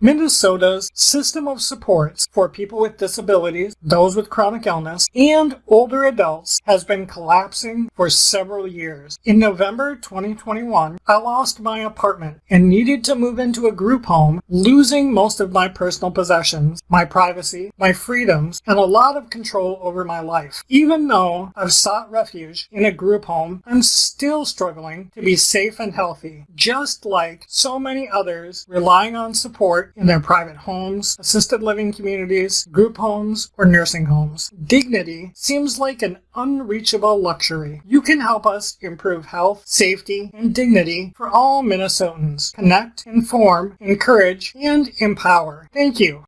Minnesota's system of supports for people with disabilities, those with chronic illness, and older adults has been collapsing for several years. In November 2021, I lost my apartment and needed to move into a group home, losing most of my personal possessions, my privacy, my freedoms, and a lot of control over my life. Even though I've sought refuge in a group home, I'm still struggling to be safe and healthy, just like so many others relying on support in their private homes, assisted living communities, group homes, or nursing homes. Dignity seems like an unreachable luxury. You can help us improve health, safety, and dignity for all Minnesotans. Connect, inform, encourage, and empower. Thank you.